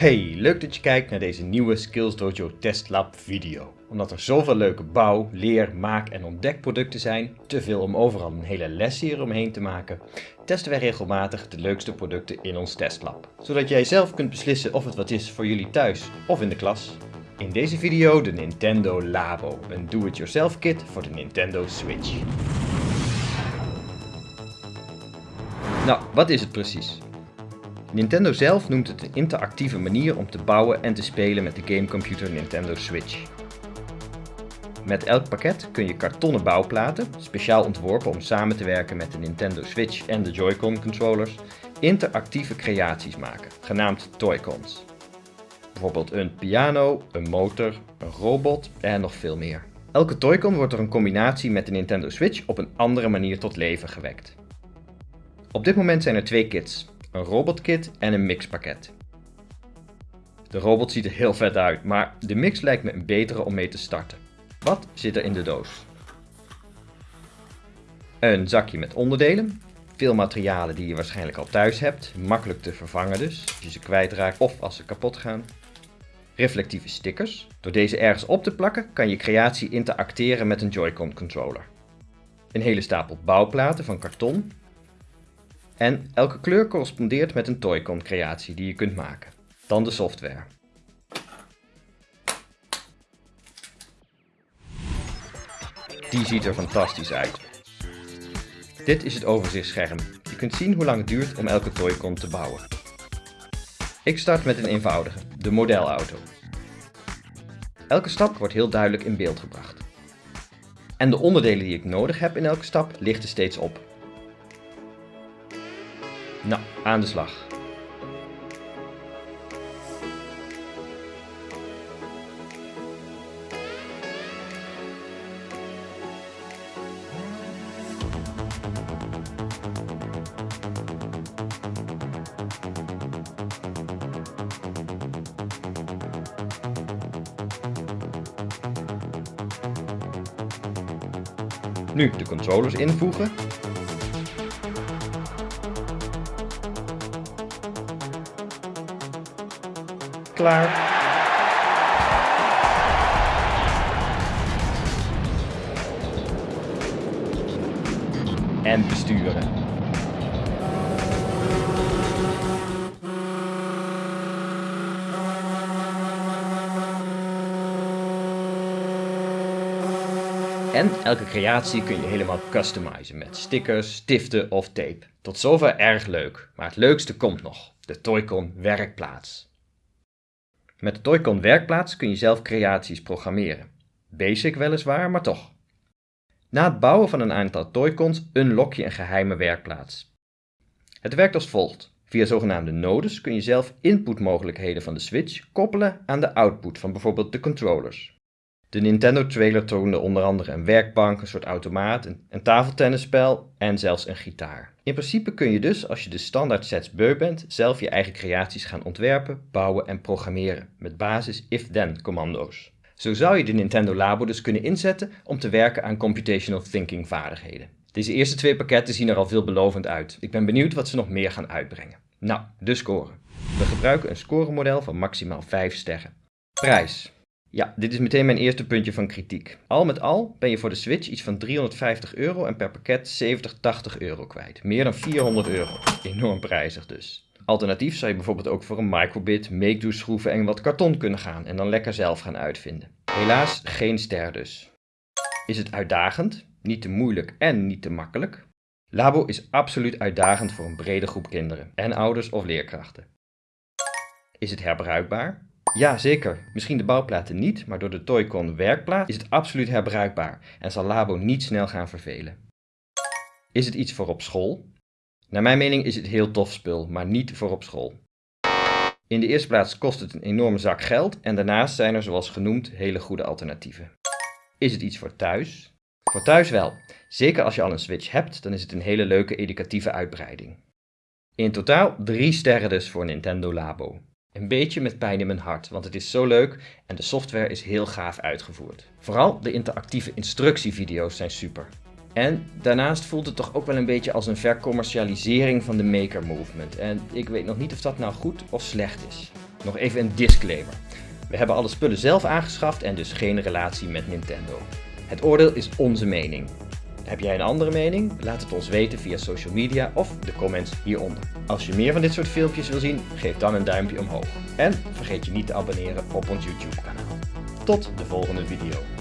Hey, leuk dat je kijkt naar deze nieuwe Skills Dojo Testlab video. Omdat er zoveel leuke bouw, leer, maak en ontdekproducten zijn, te veel om overal een hele les hier omheen te maken, testen wij regelmatig de leukste producten in ons testlab. Zodat jij zelf kunt beslissen of het wat is voor jullie thuis of in de klas. In deze video de Nintendo Labo, een do-it-yourself kit voor de Nintendo Switch. Nou, wat is het precies? Nintendo zelf noemt het een interactieve manier om te bouwen en te spelen met de gamecomputer Nintendo Switch. Met elk pakket kun je kartonnen bouwplaten, speciaal ontworpen om samen te werken met de Nintendo Switch en de Joy-Con controllers, interactieve creaties maken, genaamd Toy-Cons. Bijvoorbeeld een piano, een motor, een robot en nog veel meer. Elke Toy-Con wordt door een combinatie met de Nintendo Switch op een andere manier tot leven gewekt. Op dit moment zijn er twee kits, een robotkit en een mixpakket. De robot ziet er heel vet uit, maar de mix lijkt me een betere om mee te starten. Wat zit er in de doos? Een zakje met onderdelen, veel materialen die je waarschijnlijk al thuis hebt, makkelijk te vervangen dus, als je ze kwijtraakt of als ze kapot gaan. Reflectieve stickers. Door deze ergens op te plakken kan je creatie interacteren met een Joy-Con controller. Een hele stapel bouwplaten van karton en elke kleur correspondeert met een Toycon creatie die je kunt maken. Dan de software. Die ziet er fantastisch uit. Dit is het overzichtsscherm. Je kunt zien hoe lang het duurt om elke Toycon te bouwen. Ik start met een eenvoudige, de modelauto. Elke stap wordt heel duidelijk in beeld gebracht. En de onderdelen die ik nodig heb in elke stap lichten steeds op. Nou, aan de slag. Nu de controllers invoegen klaar. En besturen. En elke creatie kun je helemaal customizen met stickers, stiften of tape. Tot zover erg leuk, maar het leukste komt nog, de Toycon werkplaats. Met de Toycon werkplaats kun je zelf creaties programmeren. Basic weliswaar, maar toch. Na het bouwen van een aantal Toycons unlock je een geheime werkplaats. Het werkt als volgt. Via zogenaamde nodes kun je zelf inputmogelijkheden van de Switch koppelen aan de output van bijvoorbeeld de controllers. De Nintendo trailer toonde onder andere een werkbank, een soort automaat, een, tafeltennisspel en zelfs een gitaar. In principe kun je dus, als je de standaard sets beu bent, zelf je eigen creaties gaan ontwerpen, bouwen en programmeren met basis if-then commando's. Zo zou je de Nintendo Labo dus kunnen inzetten om te werken aan computational thinking vaardigheden. Deze eerste twee pakketten zien er al veelbelovend uit. Ik ben benieuwd wat ze nog meer gaan uitbrengen. Nou, de score. We gebruiken een scoremodel van maximaal 5 sterren. Prijs. Ja, dit is meteen mijn eerste puntje van kritiek. Al met al ben je voor de Switch iets van 350 euro en per pakket 70, 80 euro kwijt. Meer dan 400 euro. Enorm prijzig dus. Alternatief zou je bijvoorbeeld ook voor een microbit, make-do schroeven en wat karton kunnen gaan en dan lekker zelf gaan uitvinden. Helaas geen ster dus. Is het uitdagend? Niet te moeilijk en niet te makkelijk? Labo is absoluut uitdagend voor een brede groep kinderen en ouders of leerkrachten. Is het herbruikbaar? Ja, zeker. Misschien de bouwplaten niet, maar door de Toycon werkplaat is het absoluut herbruikbaar en zal Labo niet snel gaan vervelen. Is het iets voor op school? Naar mijn mening is het heel tof spul, maar niet voor op school. In de eerste plaats kost het een enorme zak geld en daarnaast zijn er zoals genoemd hele goede alternatieven. Is het iets voor thuis? Voor thuis wel. Zeker als je al een Switch hebt, dan is het een hele leuke educatieve uitbreiding. In totaal 3 sterren dus voor Nintendo Labo. Een beetje met pijn in mijn hart, want het is zo leuk en de software is heel gaaf uitgevoerd. Vooral de interactieve instructievideo's zijn super. En daarnaast voelt het toch ook wel een beetje als een vercommercialisering van de maker movement. En ik weet nog niet of dat nou goed of slecht is. Nog even een disclaimer. We hebben alle spullen zelf aangeschaft en dus geen relatie met Nintendo. Het oordeel is onze mening. Heb jij een andere mening? Laat het ons weten via social media of de comments hieronder. Als je meer van dit soort filmpjes wil zien, geef dan een duimpje omhoog. En vergeet je niet te abonneren op ons YouTube kanaal. Tot de volgende video.